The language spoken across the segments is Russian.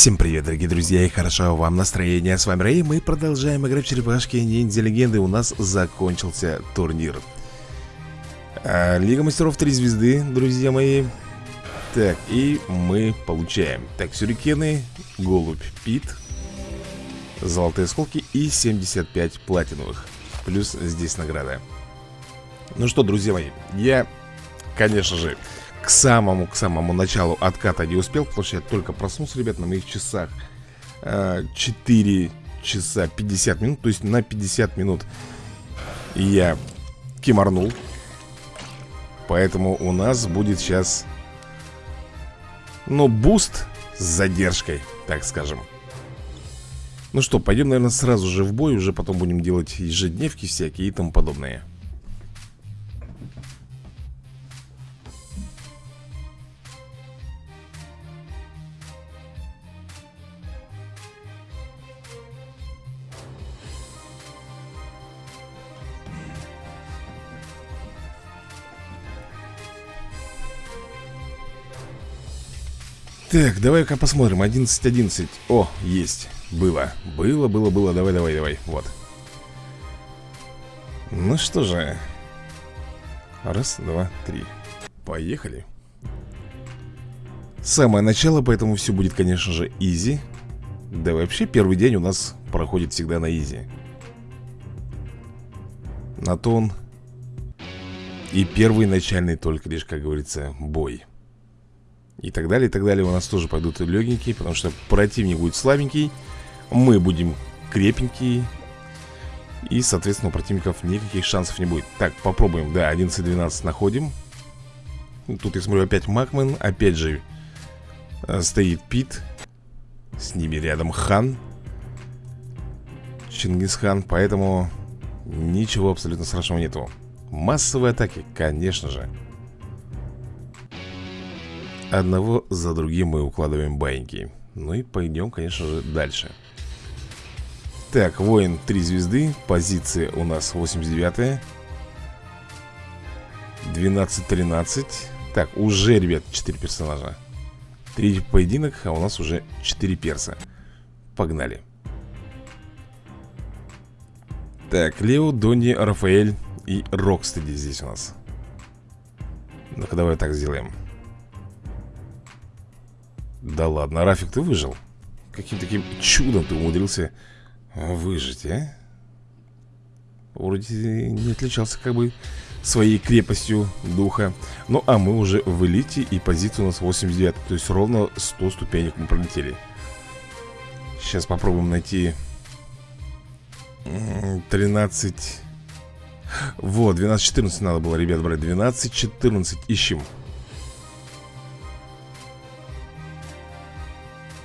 Всем привет, дорогие друзья, и хорошо вам настроение. С вами Рэй, мы продолжаем играть в черепашки ниндзя легенды. У нас закончился турнир. А, Лига мастеров 3 звезды, друзья мои. Так, и мы получаем. Так, сюрикены, голубь, пит, золотые осколки и 75 платиновых. Плюс здесь награда. Ну что, друзья мои, я, конечно же, к самому, к самому началу отката не успел, потому что я только проснулся, ребят, на моих часах 4 э, часа 50 минут, то есть на 50 минут я кимарнул. Поэтому у нас будет сейчас, ну, буст с задержкой, так скажем. Ну что, пойдем, наверное, сразу же в бой, уже потом будем делать ежедневки всякие и тому подобное. Так, давай-ка посмотрим. 11-11 О, есть, было. Было, было, было, давай, давай, давай. Вот. Ну что же. Раз, два, три. Поехали. Самое начало, поэтому все будет, конечно же, изи. Да вообще первый день у нас проходит всегда на изи. На то он И первый начальный только лишь, как говорится, бой и так далее, и так далее. У нас тоже пойдут легенькие Потому что противник будет слабенький Мы будем крепенькие И, соответственно, у противников никаких шансов не будет. Так, попробуем, да, 11-12 находим. Тут я смотрю опять Макмен Опять же э, стоит Пит. С ними рядом Хан. Чингисхан Поэтому ничего абсолютно страшного нету. Массовые атаки, конечно же Одного за другим мы укладываем баиньки. Ну и пойдем, конечно же, дальше. Так, воин 3 звезды Позиция у нас 89 12-13 Так, уже, ребят, 4 персонажа. Третий поединок, а у нас уже 4 перса. Погнали. Так, Лео, Донни, Рафаэль и Рокстеди здесь у нас. Ну-ка, давай так сделаем да ладно, Рафик, ты выжил? Каким таким чудом ты умудрился выжить, а? Вроде не отличался как бы своей крепостью духа. Ну а мы уже в элите и позиция у нас 89 То есть ровно 100 ступенек мы пролетели. Сейчас попробуем найти 13 Вот, 12-14 надо было, ребят, брать. 12-14 ищем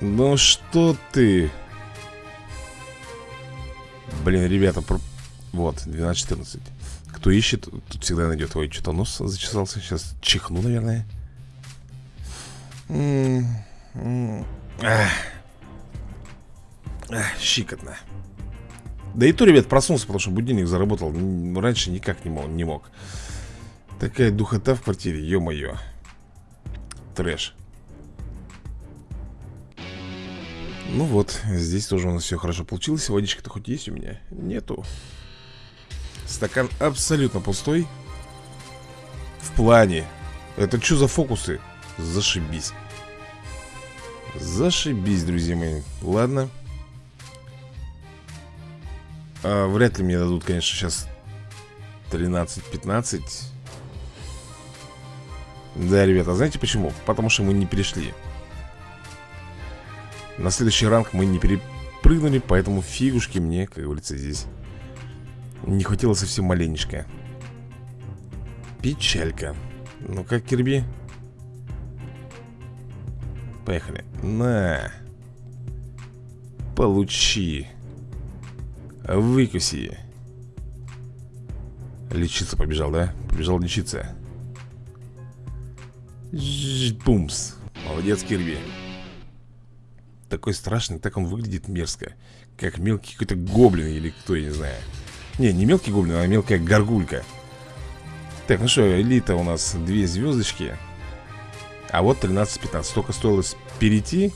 Ну что ты? Блин, ребята, про... вот, 12-14 Кто ищет, тут всегда найдет. Ой, что-то нос зачесался, сейчас чихну, наверное. Ах, щикотно. Да и то, ребят, проснулся, потому что будильник заработал. Раньше никак не мог, не мог. Такая духота в квартире, ё-моё. Трэш Ну вот, здесь тоже у нас все хорошо получилось. Водичка-то хоть есть у меня? Нету. Стакан абсолютно пустой. В плане. Это что за фокусы? Зашибись. Зашибись, друзья мои. Ладно. А, Вряд ли мне дадут, конечно, сейчас 13-15 Да, ребята, знаете почему? Потому что мы не перешли на следующий ранг мы не перепрыгнули Поэтому фигушки мне, как говорится, здесь Не хватило совсем маленечко. Печалька. Ну как, Кирби? Поехали. На. Получи. Выкуси. Лечиться побежал, да? Побежал лечиться. Бумс. Молодец, Кирби такой страшный, так он выглядит мерзко. Как мелкий какой-то гоблин или кто, я не знаю. Не, не мелкий гоблин, а мелкая горгулька. Так, ну что, элита у нас две звездочки. А вот 13-15 Только стоило перейти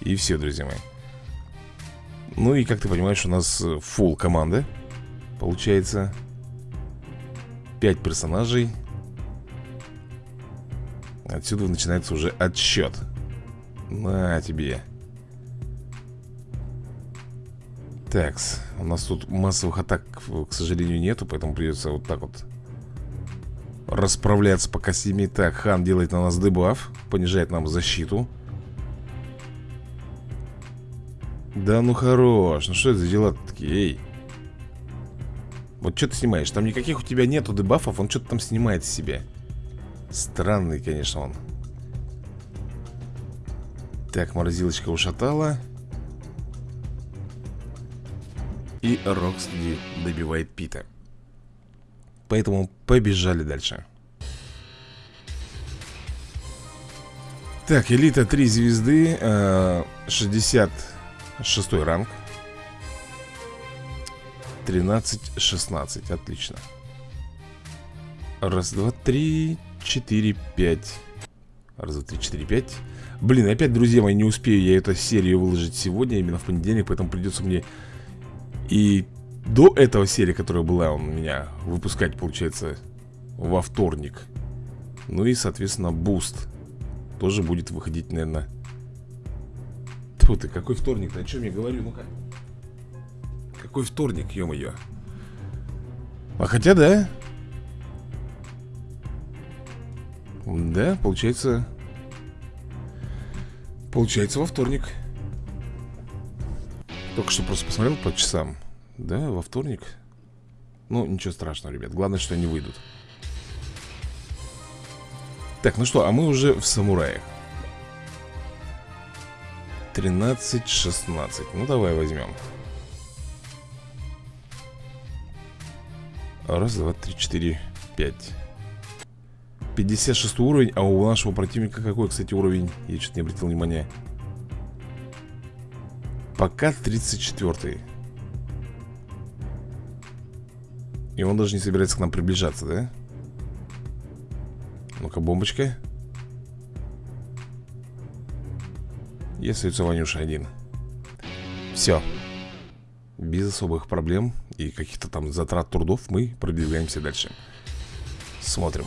И все, друзья мои. Ну и, как ты понимаешь, у нас full команда. Получается 5 персонажей. Отсюда начинается уже отсчет На тебе Такс, у нас тут массовых атак, к сожалению, нету Поэтому придется вот так вот Расправляться по костями Так, хан делает на нас дебаф Понижает нам защиту. Да ну хорош, ну что это за дела такие, эй? Вот что ты снимаешь, там никаких у тебя нету дебафов Он что-то там снимает с себя. Странный, конечно, он. Так, морозилочка ушатала И Рокстеди добивает Пита. Поэтому побежали дальше. Так, элита 3 звезды 66 э, ранг. 13-16, отлично. Раз, два, три, четыре, пять. Раз, два, три, четыре, пять. Блин, опять, друзья мои, не успею я эту серию выложить сегодня Именно в понедельник, поэтому придется мне И до этого серии, которая была у меня Выпускать, получается, во вторник. Ну и, соответственно, буст Тоже будет выходить, наверное Тьфу ты, какой вторник-то? О чем я говорю? Ну-ка. Какой вторник, ё-моё? А хотя, да. Да, получается Получается во вторник Только что просто посмотрел по часам Да, во вторник. Ну, ничего страшного, ребят Главное, что они выйдут. Так, ну что, а мы уже в самураях. 13-16 Ну, давай возьмем. Раз, два, три, четыре, пять. 56 уровень, а у нашего противника какой, кстати, уровень? Я что-то не обратил внимания Пока 34 И он даже не собирается к нам приближаться, да? Ну-ка, бомбочка. И остается Ванюша один. Все Без особых проблем И каких-то там затрат трудов Мы продвигаемся дальше. Смотрим.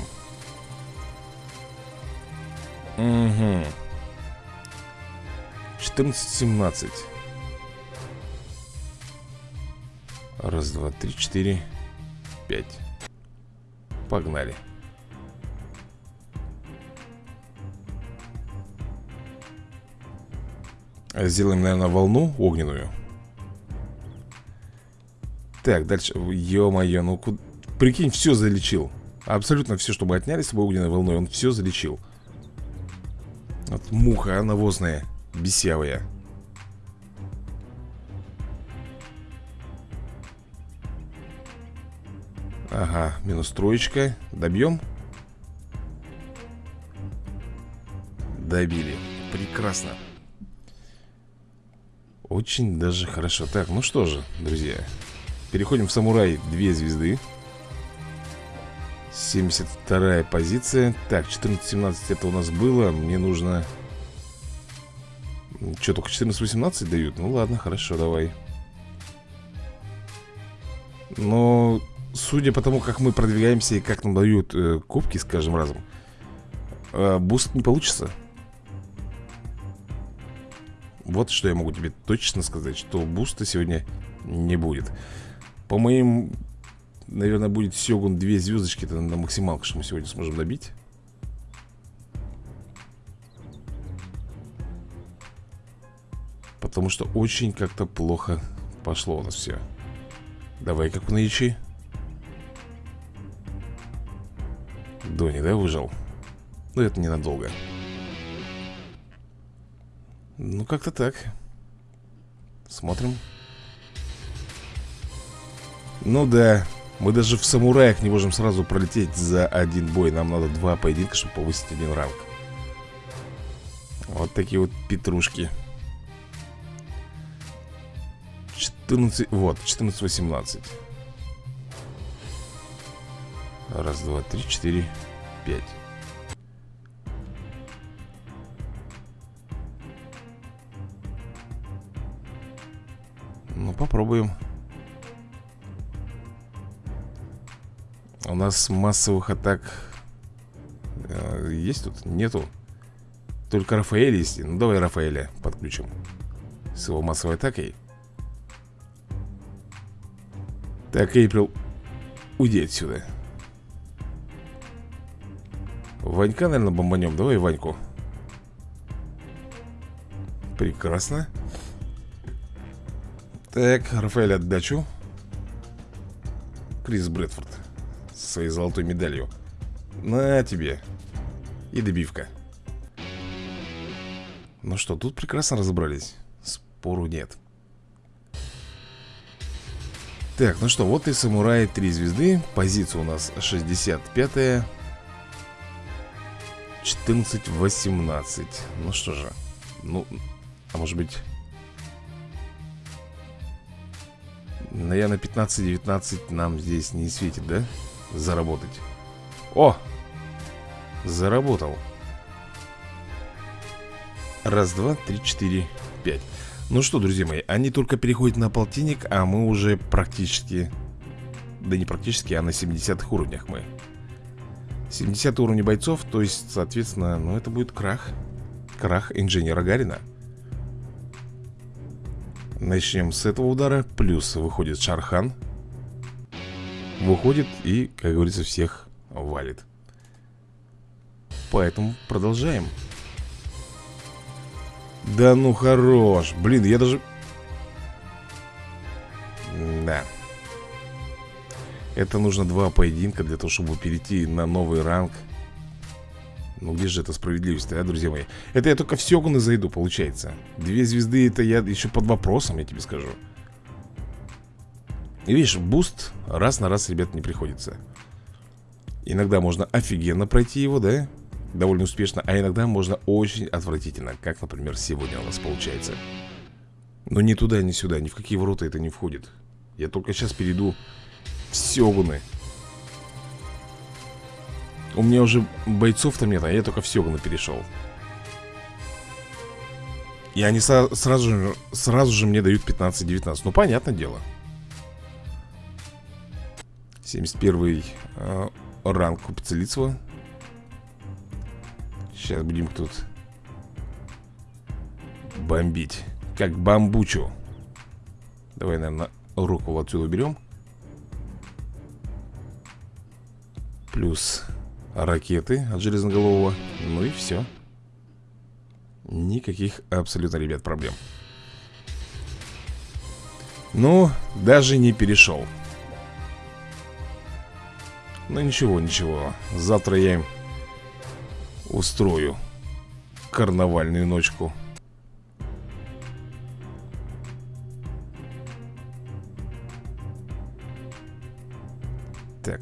Угу. 14-17 Раз, два, три, четыре, пять. Погнали. Сделаем, наверное, волну огненную. Так, дальше. Ё-моё, ну куда... Прикинь, все залечил. Абсолютно все, что мы отняли с собой огненной волной Он все залечил. Вот муха навозная, бесявая Ага, минус троечка. Добьем? Добили. Прекрасно. Очень даже хорошо. Так, ну что же, друзья Переходим в самурай Две звезды. 72 позиция. Так, 14-17 это у нас было. Мне нужно... Что, только 14-18 дают? Ну ладно, хорошо, давай. Но судя по тому, как мы продвигаемся И как нам дают э, кубки с каждым разом э, Буст не получится. Вот что я могу тебе точно сказать Что буста сегодня не будет. По моим Наверное, будет Сёгун две звездочки Это на максималку, что мы сегодня сможем добить. Потому что очень как-то плохо пошло у нас все Давай как Дони, да, выжил? Ну, это ненадолго. Ну, как-то так. Смотрим. Ну да мы даже в самураях не можем сразу пролететь за один бой. Нам надо два поединка, чтобы повысить один ранг. Вот такие вот петрушки. 14, вот, 14-18 Раз, два, три, четыре, пять. Попробуем. У нас массовых атак э, Есть тут? Нету. Только Рафаэль есть. Ну давай Рафаэля подключим С его массовой атакой. Так, Эйприл Уйди отсюда Ванька, наверное, бомбанем. Давай Ваньку. Прекрасно. Так, Рафаэль отдачу. Крис Брэдфорд Со своей золотой медалью. На тебе. И добивка. Ну что, тут прекрасно разобрались. Спору нет. Так, ну что, вот и самурай 3 звезды. Позиция у нас 65-я 14-18 Ну что же Ну, а может быть Наверное, 15-19 нам здесь не светит, да? Заработать. О! Заработал. Раз, два, три, четыре, пять. Ну что, друзья мои, они только переходят на полтинник А мы уже практически Да не практически, а на 70 уровнях мы 70 уровня бойцов, то есть, соответственно, ну это будет крах. Крах инженера Гарина. Начнем с этого удара. Плюс выходит Шархан. Выходит и, как говорится, всех валит. Поэтому продолжаем. Да ну хорош. Блин, я даже... Да Это нужно два поединка для того, чтобы перейти на новый ранг. Ну где же эта справедливость, а, друзья мои? Это я только в Сёгуны зайду, получается. Две звезды, это я еще под вопросом, я тебе скажу. И видишь, boost раз на раз, ребят, не приходится. Иногда можно офигенно пройти его, да? Довольно успешно А иногда можно очень отвратительно Как, например, сегодня у нас получается. Но ни туда, ни сюда, ни в какие ворота это не входит. Я только сейчас перейду Сёгуны у меня уже бойцов-то нет, а я только в Сёгуна перешел И они сразу, же, сразу же мне дают 15-19 Ну, понятное дело. 71 э, ранг у Пиццелицева. Сейчас будем тут Бомбить. Как бамбучу. Давай, наверное, руку отсюда уберем Плюс ракеты от Железноголового. Ну и все Никаких абсолютно, ребят, проблем. Ну, даже не перешел Ну ничего, ничего. Завтра я им устрою Карнавальную ночку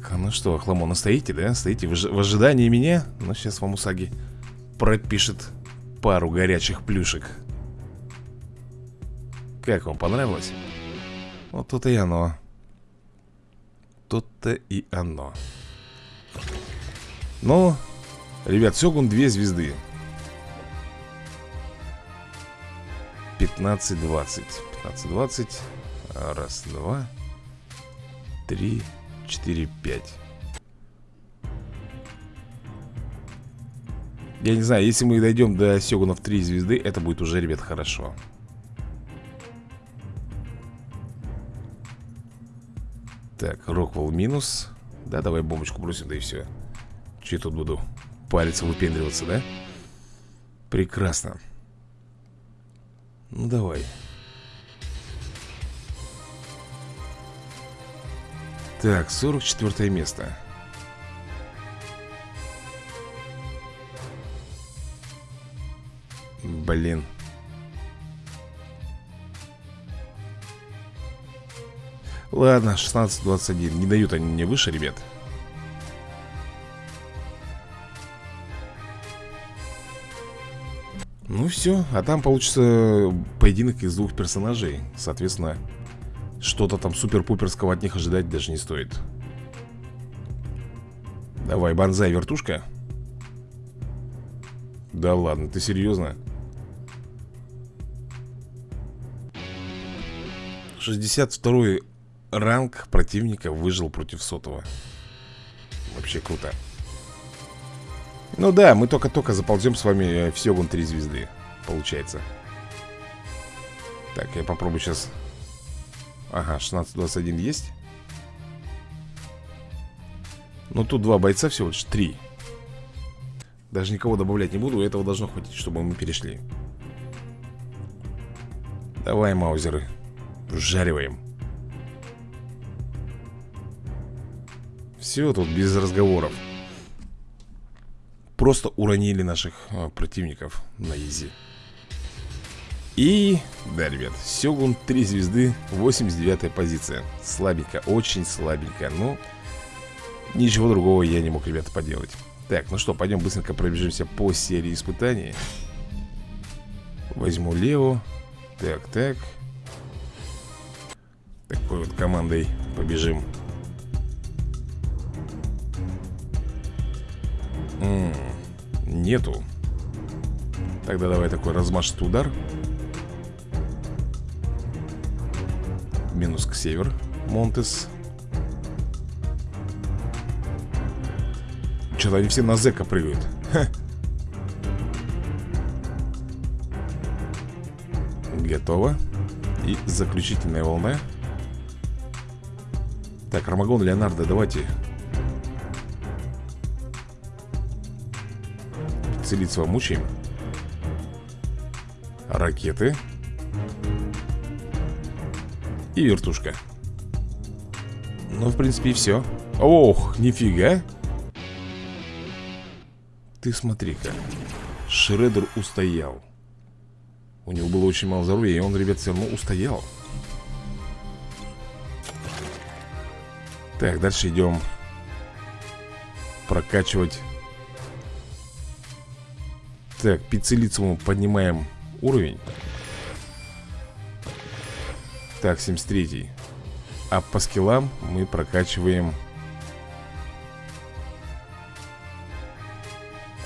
Так, ну что, Хламона, стоите, да? Стоите в, в ожидании меня? Ну, сейчас вам Усаги пропишет пару горячих плюшек Как вам, понравилось? Вот тут и оно Тут-то и оно Ну, ребят, Сёгун две звезды 15-20 15-20 Раз, два Три 4, 5 Я не знаю, если мы дойдем до Сёгунов 3 звезды Это будет уже, ребят, хорошо. Так, Роквелл минус. Да, давай бомбочку бросим, да и все Че я тут буду палец выпендриваться, да? Прекрасно. Ну, давай Так, 44 место. Блин. Ладно, 16-21 Не дают они мне выше, ребят. Ну все, а там получится поединок из двух персонажей Соответственно, что-то там супер-пуперского от них ожидать даже не стоит. Давай, банзай, вертушка? Да ладно, ты серьезно? 62 ранг противника выжил против сотого. Вообще круто. Ну да, мы только-только заползем с вами э, в Сёгун 3 звезды Получается. Так, я попробую сейчас Ага, 16-21 есть? Ну тут два бойца всего лишь, три. Даже никого добавлять не буду Этого должно хватить, чтобы мы перешли. Давай, маузеры Вжариваем Все тут без разговоров. Просто уронили наших а, противников на изи И, да, ребят, Сёгун 3 звезды, 89 позиция. Слабенько, очень слабенько, но ничего другого я не мог, ребята, поделать. Так, ну что, пойдем быстренько пробежимся по серии испытаний. Возьму Лео. Так, так. Такой вот командой побежим. М -м, Нету. Тогда давай такой размашистый удар Минус к север Монтес. Что-то они все на зека прыгают. Ха. Готово. И заключительная волна. Так, Армагон, Леонардо, давайте. Целиться мучаем. Ракеты И вертушка. Ну, в принципе, и все Ох, нифига. Ты смотри-ка Шредер устоял. У него было очень мало здоровья И он, ребят, все равно устоял. Так, дальше идем Прокачивать. Так, пиццелицему поднимаем уровень Так, 73 А по скиллам мы прокачиваем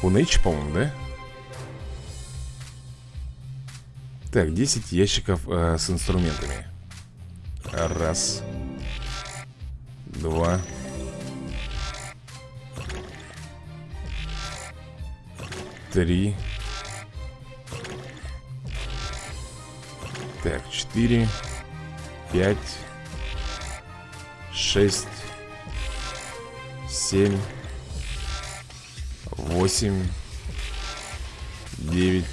Кунэйч, по-моему, да? Так, 10 ящиков э, с инструментами. Раз. Два. Три. Так, четыре Пять Шесть Семь Восемь Девять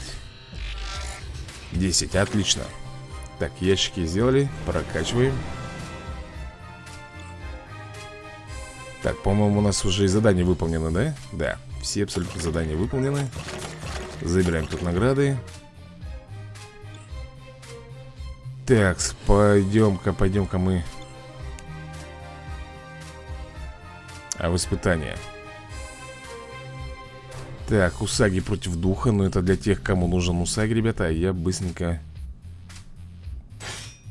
Десять, отлично. Так, ящики сделали, прокачиваем. Так, по-моему, у нас уже и задание выполнено, да? Да все абсолютно задания выполнены. Забираем тут награды Так, пойдем-ка, пойдем-ка мы. А в испытание. Так, Усаги против духа Но это для тех, кому нужен Усаги, ребята А я быстренько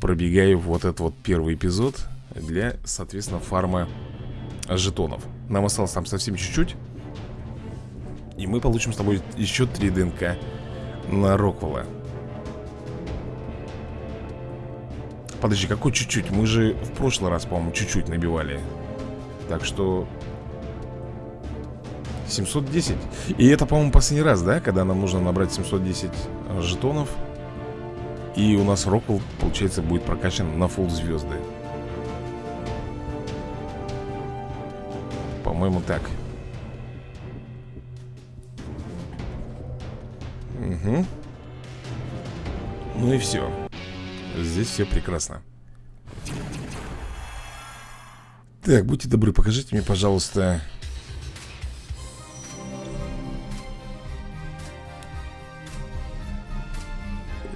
Пробегаю вот этот вот первый эпизод Для, соответственно, фарма жетонов. Нам осталось там совсем чуть-чуть и мы получим с тобой еще 3 ДНК на Роквелла Подожди, какой чуть-чуть? Мы же в прошлый раз, по-моему, чуть-чуть набивали Так что... 710 И это, по-моему, последний раз, да? Когда нам нужно набрать 710 жетонов И у нас Роквелл, получается, будет прокачан на фул звезды По-моему, так Угу. Ну и все. Здесь все прекрасно. Так, будьте добры, покажите мне, пожалуйста...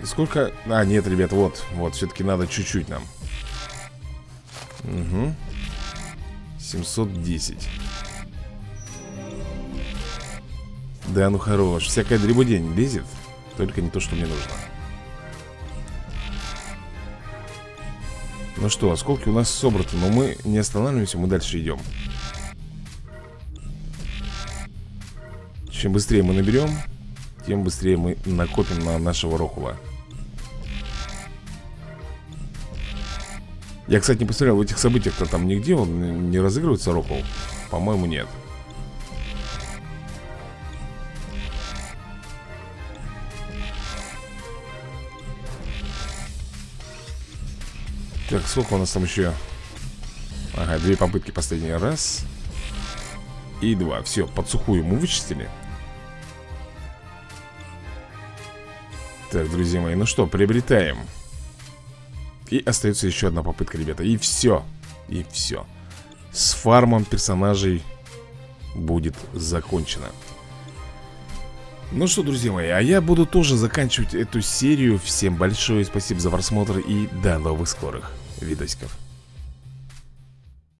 Сколько... А, нет, ребят, вот, вот, все-таки надо чуть-чуть нам. Угу. 710. Да ну хорош, всякая дребудень лезет Только не то, что мне нужно Ну что, осколки у нас собраны Но мы не останавливаемся, мы дальше идем. Чем быстрее мы наберем Тем быстрее мы накопим на нашего Рохула. Я, кстати, не посмотрел, в этих событиях-то там нигде он не разыгрывается, Рокол? По-моему, нет Так, сколько у нас там еще? Ага, две попытки последний раз. И два, все, под сухую мы вычистили. Так, друзья мои, ну что, приобретаем. И остается еще одна попытка, ребята. И все, и все С фармом персонажей будет закончено. Ну что, друзья мои, а я буду тоже заканчивать эту серию. Всем большое спасибо за просмотр и до новых скорых видосиков